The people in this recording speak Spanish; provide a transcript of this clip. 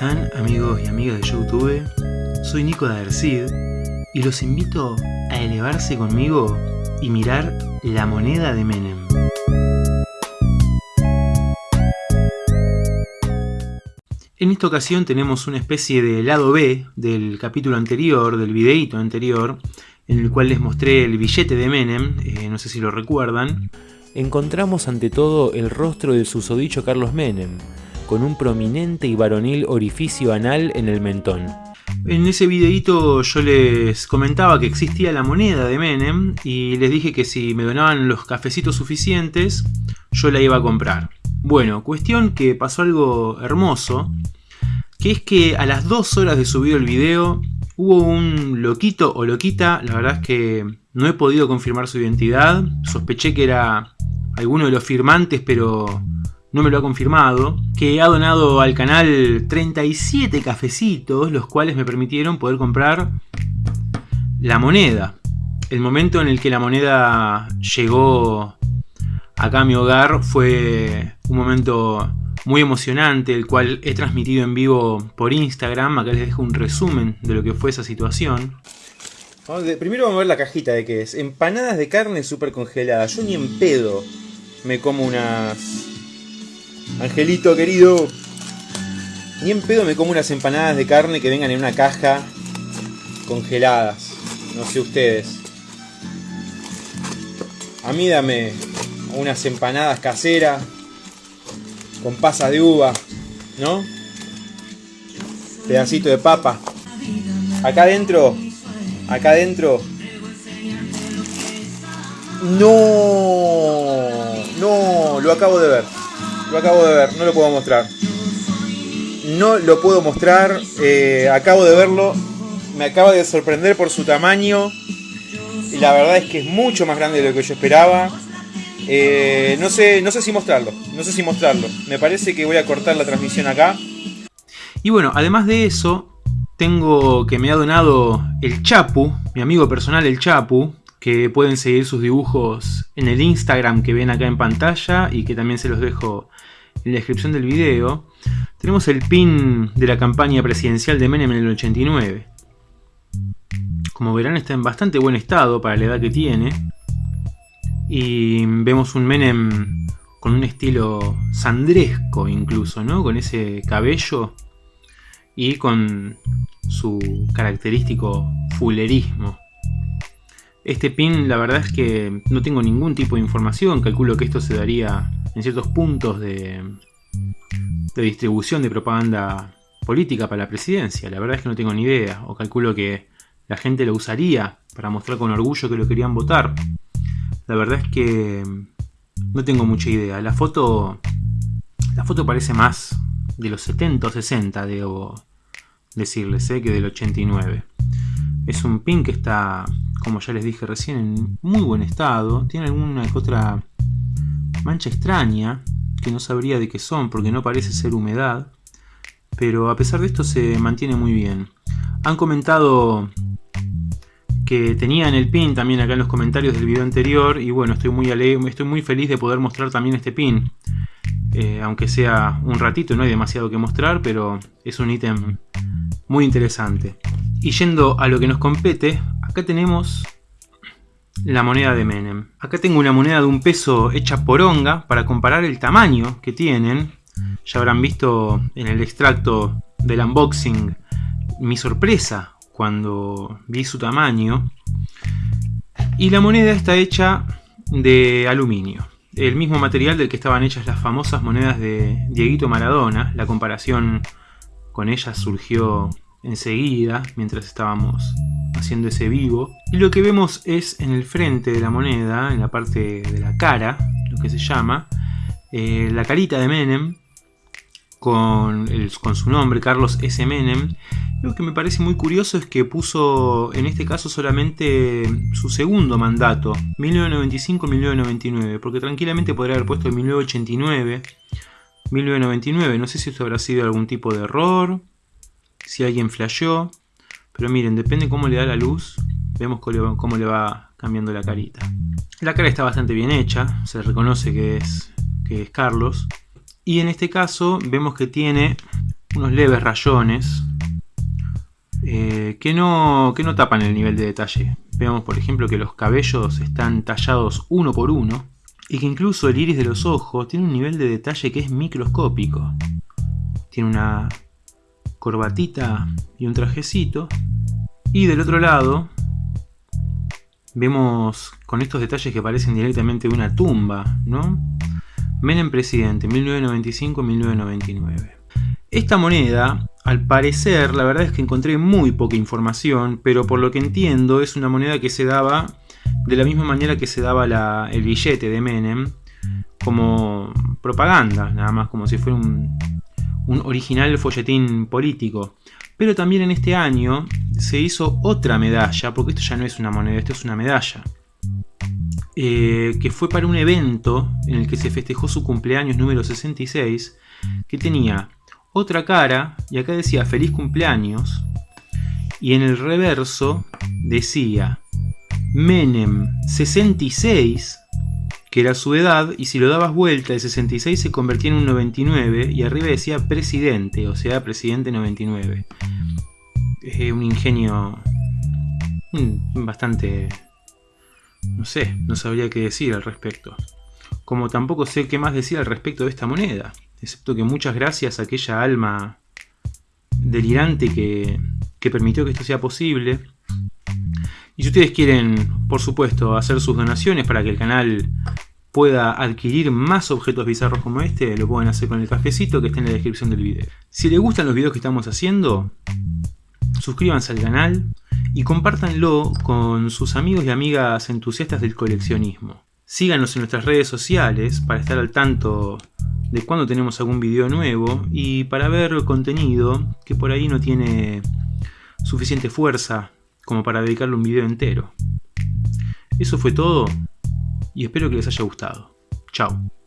están amigos y amigas de Youtube? Soy Nico de y los invito a elevarse conmigo y mirar la moneda de Menem. En esta ocasión tenemos una especie de lado B del capítulo anterior, del videíto anterior, en el cual les mostré el billete de Menem, eh, no sé si lo recuerdan. Encontramos ante todo el rostro del susodicho Carlos Menem, con un prominente y varonil orificio anal en el mentón. En ese videíto yo les comentaba que existía la moneda de Menem y les dije que si me donaban los cafecitos suficientes, yo la iba a comprar. Bueno, cuestión que pasó algo hermoso, que es que a las dos horas de subido el video hubo un loquito o loquita, la verdad es que no he podido confirmar su identidad, sospeché que era alguno de los firmantes pero no me lo ha confirmado, que ha donado al canal 37 cafecitos, los cuales me permitieron poder comprar la moneda. El momento en el que la moneda llegó acá a mi hogar fue un momento muy emocionante, el cual he transmitido en vivo por Instagram. Acá les dejo un resumen de lo que fue esa situación. primero vamos a ver la cajita de qué es. Empanadas de carne super congeladas. Yo ni en pedo me como unas Angelito querido, ni en pedo me como unas empanadas de carne que vengan en una caja congeladas. No sé ustedes. A mí dame unas empanadas caseras con pasas de uva, ¿no? Pedacito de papa. Acá adentro, acá adentro. No, no, lo acabo de ver. Lo acabo de ver, no lo puedo mostrar. No lo puedo mostrar, eh, acabo de verlo. Me acaba de sorprender por su tamaño. Y la verdad es que es mucho más grande de lo que yo esperaba. Eh, no, sé, no sé si mostrarlo, no sé si mostrarlo. Me parece que voy a cortar la transmisión acá. Y bueno, además de eso, tengo que me ha donado el Chapu, mi amigo personal el Chapu, que pueden seguir sus dibujos en el Instagram que ven acá en pantalla y que también se los dejo en la descripción del video. Tenemos el pin de la campaña presidencial de Menem en el 89. Como verán está en bastante buen estado para la edad que tiene. Y vemos un Menem con un estilo sandresco incluso, ¿no? Con ese cabello y con su característico fulerismo. Este pin la verdad es que no tengo ningún tipo de información, calculo que esto se daría en ciertos puntos de, distribución de propaganda política para la presidencia, la verdad es que no tengo ni idea, o calculo que la gente lo usaría para mostrar con orgullo que lo querían votar. La verdad es que no tengo mucha idea, la foto, la foto parece más de los 70 o 60, debo decirles, ¿eh? que del 89. Es un pin que está como ya les dije recién, en muy buen estado. Tiene alguna otra mancha extraña, que no sabría de qué son, porque no parece ser humedad. Pero a pesar de esto se mantiene muy bien. Han comentado que tenían el pin también acá en los comentarios del video anterior. Y bueno, estoy muy, estoy muy feliz de poder mostrar también este pin. Eh, aunque sea un ratito, no hay demasiado que mostrar, pero es un ítem muy interesante. Y yendo a lo que nos compete, Acá tenemos la moneda de Menem. Acá tengo una moneda de un peso hecha por onga para comparar el tamaño que tienen. Ya habrán visto en el extracto del unboxing mi sorpresa cuando vi su tamaño. Y la moneda está hecha de aluminio. El mismo material del que estaban hechas las famosas monedas de Dieguito Maradona. La comparación con ellas surgió enseguida, mientras estábamos haciendo ese vivo. Y lo que vemos es en el frente de la moneda, en la parte de la cara, lo que se llama, eh, la carita de Menem, con, con su nombre, Carlos S. Menem. Lo que me parece muy curioso es que puso en este caso solamente su segundo mandato, 1995-1999, porque tranquilamente podría haber puesto 1989, 1999, no sé si esto habrá sido algún tipo de error, si alguien flasheó. Pero miren, depende cómo le da la luz, vemos cómo le va cambiando la carita. La cara está bastante bien hecha, se reconoce que es, que es Carlos. Y en este caso vemos que tiene unos leves rayones eh, que, no, que no tapan el nivel de detalle. Vemos por ejemplo que los cabellos están tallados uno por uno y que incluso el iris de los ojos tiene un nivel de detalle que es microscópico. Tiene una corbatita y un trajecito. Y del otro lado vemos con estos detalles que parecen directamente de una tumba, ¿no? Menem presidente, 1995-1999. Esta moneda, al parecer, la verdad es que encontré muy poca información, pero por lo que entiendo es una moneda que se daba de la misma manera que se daba el billete de Menem, como propaganda, nada más como si fuera un, original folletín político. Pero también en este año se hizo otra medalla, porque esto ya no es una moneda, esto es una medalla. Eh, que fue para un evento en el que se festejó su cumpleaños número 66, que tenía otra cara, y acá decía feliz cumpleaños, y en el reverso decía Menem 66, que era su edad, y si lo dabas vuelta, el 66 se convertía en un 99, y arriba decía presidente, o sea, presidente 99. Es un ingenio bastante... no sé, no sabría qué decir al respecto. Como tampoco sé qué más decir al respecto de esta moneda, excepto que muchas gracias a aquella alma delirante que, que permitió que esto sea posible, y si ustedes quieren, por supuesto, hacer sus donaciones para que el canal pueda adquirir más objetos bizarros como este, lo pueden hacer con el cafecito que está en la descripción del video. Si les gustan los videos que estamos haciendo, suscríbanse al canal y compártanlo con sus amigos y amigas entusiastas del coleccionismo. Síganos en nuestras redes sociales para estar al tanto de cuando tenemos algún video nuevo y para ver contenido que por ahí no tiene suficiente fuerza como para dedicarle un video entero. Eso fue todo y espero que les haya gustado. Chao.